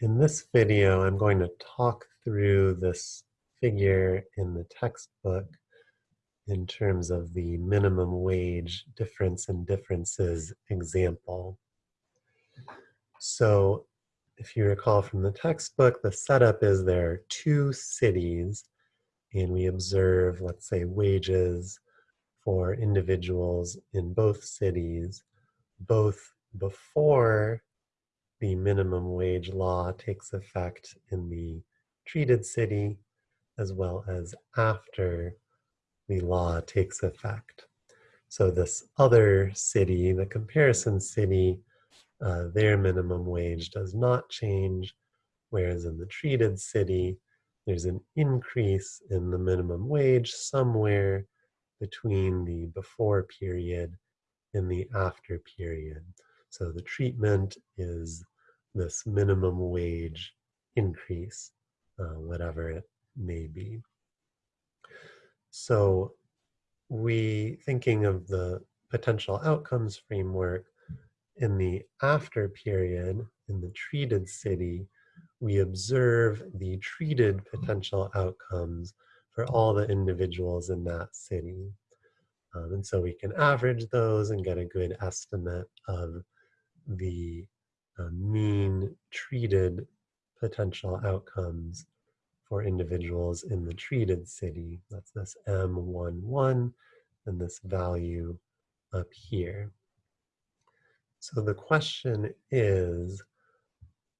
In this video, I'm going to talk through this figure in the textbook in terms of the minimum wage difference in differences example. So if you recall from the textbook, the setup is there are two cities and we observe, let's say, wages for individuals in both cities, both before the minimum wage law takes effect in the treated city as well as after the law takes effect. So this other city, the comparison city, uh, their minimum wage does not change, whereas in the treated city, there's an increase in the minimum wage somewhere between the before period and the after period. So the treatment is this minimum wage increase, uh, whatever it may be. So we, thinking of the potential outcomes framework, in the after period, in the treated city, we observe the treated potential outcomes for all the individuals in that city. Um, and so we can average those and get a good estimate of the uh, mean treated potential outcomes for individuals in the treated city. That's this M11 and this value up here. So the question is,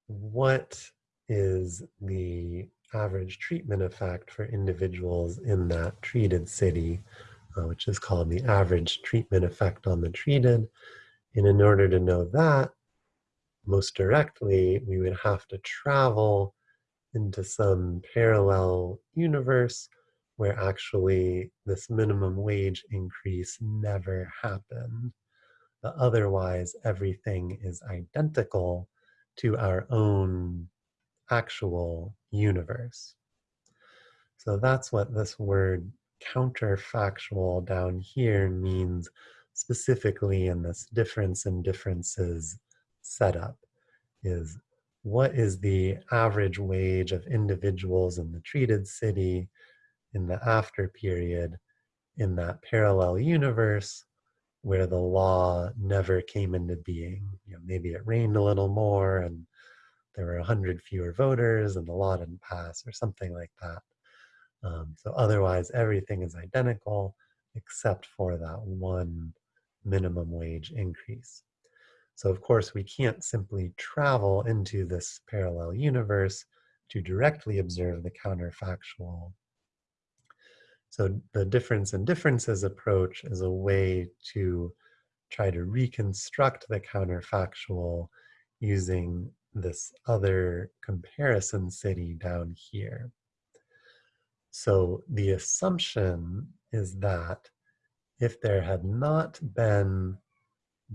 what is the average treatment effect for individuals in that treated city, uh, which is called the average treatment effect on the treated. And in order to know that, most directly, we would have to travel into some parallel universe where actually this minimum wage increase never happened. But otherwise, everything is identical to our own actual universe. So that's what this word counterfactual down here means specifically in this difference in differences setup is what is the average wage of individuals in the treated city in the after period in that parallel universe where the law never came into being. You know, maybe it rained a little more and there were 100 fewer voters and the law didn't pass or something like that. Um, so otherwise, everything is identical except for that one minimum wage increase. So of course, we can't simply travel into this parallel universe to directly observe the counterfactual. So the difference in differences approach is a way to try to reconstruct the counterfactual using this other comparison city down here. So the assumption is that if there had not been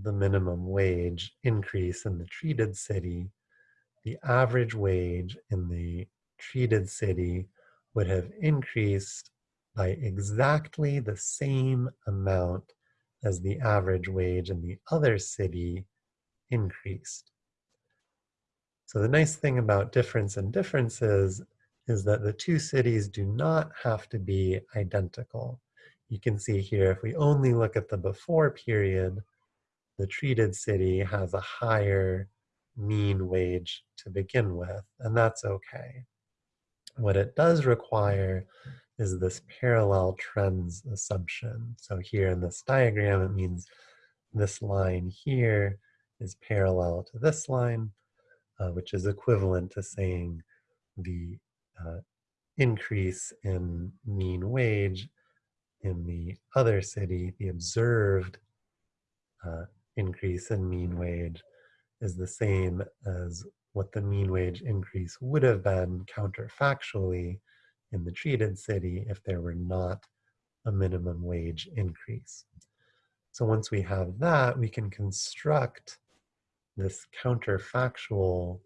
the minimum wage increase in the treated city, the average wage in the treated city would have increased by exactly the same amount as the average wage in the other city increased. So the nice thing about difference in differences is that the two cities do not have to be identical. You can see here, if we only look at the before period, the treated city has a higher mean wage to begin with, and that's okay. What it does require is this parallel trends assumption. So here in this diagram, it means this line here is parallel to this line, uh, which is equivalent to saying the uh, increase in mean wage in the other city, the observed uh, increase in mean wage is the same as what the mean wage increase would have been counterfactually in the treated city if there were not a minimum wage increase. So once we have that, we can construct this counterfactual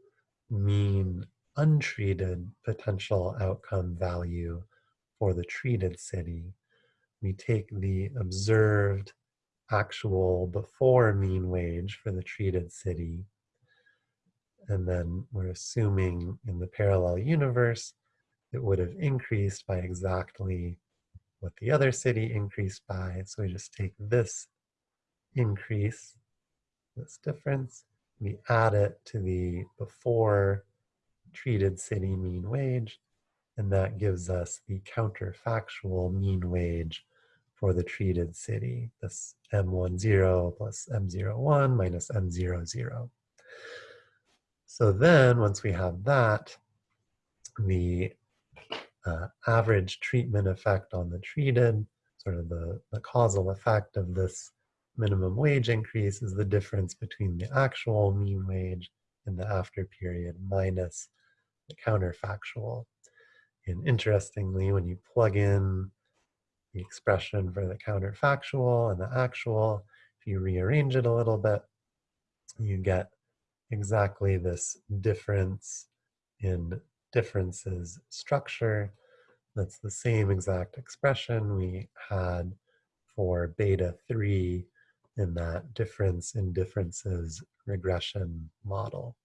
mean untreated potential outcome value for the treated city. We take the observed actual before mean wage for the treated city, And then we're assuming in the parallel universe, it would have increased by exactly what the other city increased by. So we just take this increase, this difference, we add it to the before treated city mean wage, and that gives us the counterfactual mean wage for the treated city, this M10 plus M01 minus M00. So then once we have that, the uh, average treatment effect on the treated, sort of the, the causal effect of this minimum wage increase is the difference between the actual mean wage in the after period minus the counterfactual. And interestingly, when you plug in the expression for the counterfactual and the actual, if you rearrange it a little bit, you get exactly this difference in differences structure. That's the same exact expression we had for beta 3 in that difference in differences regression model.